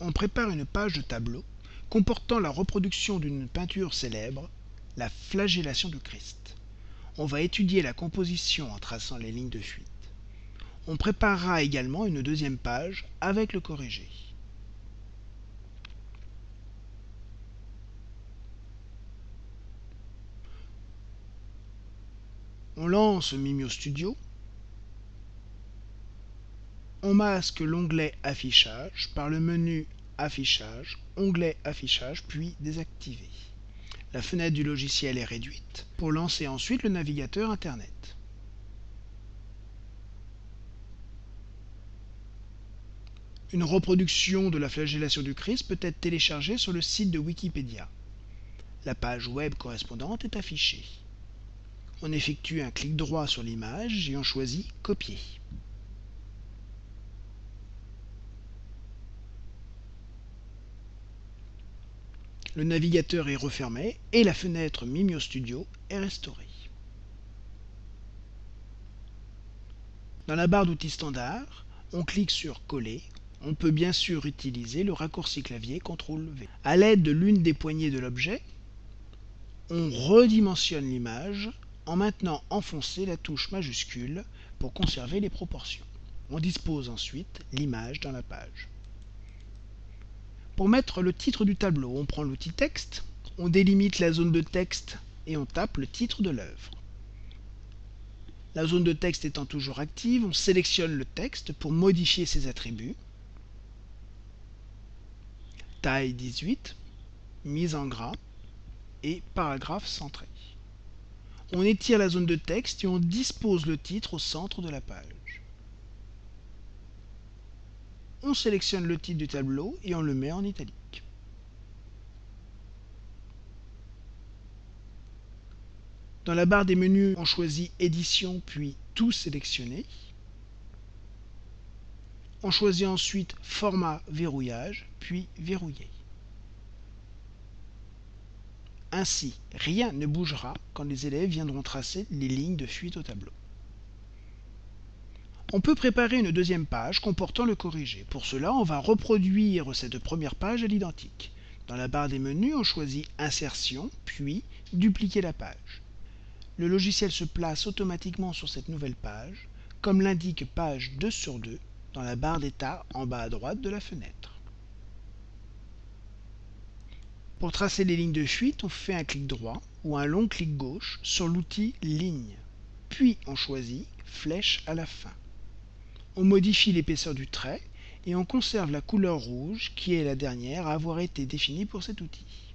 on prépare une page de tableau comportant la reproduction d'une peinture célèbre, la flagellation du Christ. On va étudier la composition en traçant les lignes de fuite. On préparera également une deuxième page avec le corrigé. On lance Mimio Studio. On masque l'onglet Affichage par le menu Affichage, onglet Affichage, puis désactivé. La fenêtre du logiciel est réduite pour lancer ensuite le navigateur Internet. Une reproduction de la flagellation du Christ peut être téléchargée sur le site de Wikipédia. La page web correspondante est affichée. On effectue un clic droit sur l'image et on choisit Copier. Le navigateur est refermé et la fenêtre Mimio Studio est restaurée. Dans la barre d'outils standard, on clique sur Coller. On peut bien sûr utiliser le raccourci clavier CTRL-V. A l'aide de l'une des poignées de l'objet, on redimensionne l'image en maintenant enfoncé la touche majuscule pour conserver les proportions. On dispose ensuite l'image dans la page. Pour mettre le titre du tableau, on prend l'outil texte, on délimite la zone de texte et on tape le titre de l'œuvre. La zone de texte étant toujours active, on sélectionne le texte pour modifier ses attributs. Taille 18, mise en gras et paragraphe centré. On étire la zone de texte et on dispose le titre au centre de la page. On sélectionne le titre du tableau et on le met en italique. Dans la barre des menus, on choisit Édition puis Tout sélectionner. On choisit ensuite Format verrouillage puis Verrouiller. Ainsi, rien ne bougera quand les élèves viendront tracer les lignes de fuite au tableau. On peut préparer une deuxième page comportant le corrigé. Pour cela, on va reproduire cette première page à l'identique. Dans la barre des menus, on choisit Insertion, puis Dupliquer la page. Le logiciel se place automatiquement sur cette nouvelle page, comme l'indique page 2 sur 2 dans la barre d'état en bas à droite de la fenêtre. Pour tracer les lignes de fuite, on fait un clic droit ou un long clic gauche sur l'outil Ligne. Puis on choisit Flèche à la fin. On modifie l'épaisseur du trait et on conserve la couleur rouge qui est la dernière à avoir été définie pour cet outil.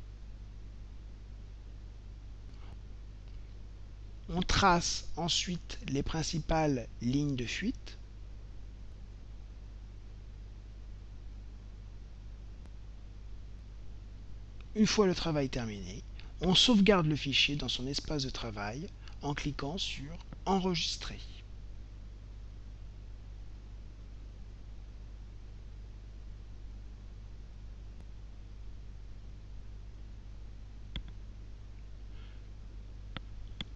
On trace ensuite les principales lignes de fuite Une fois le travail terminé, on sauvegarde le fichier dans son espace de travail en cliquant sur Enregistrer.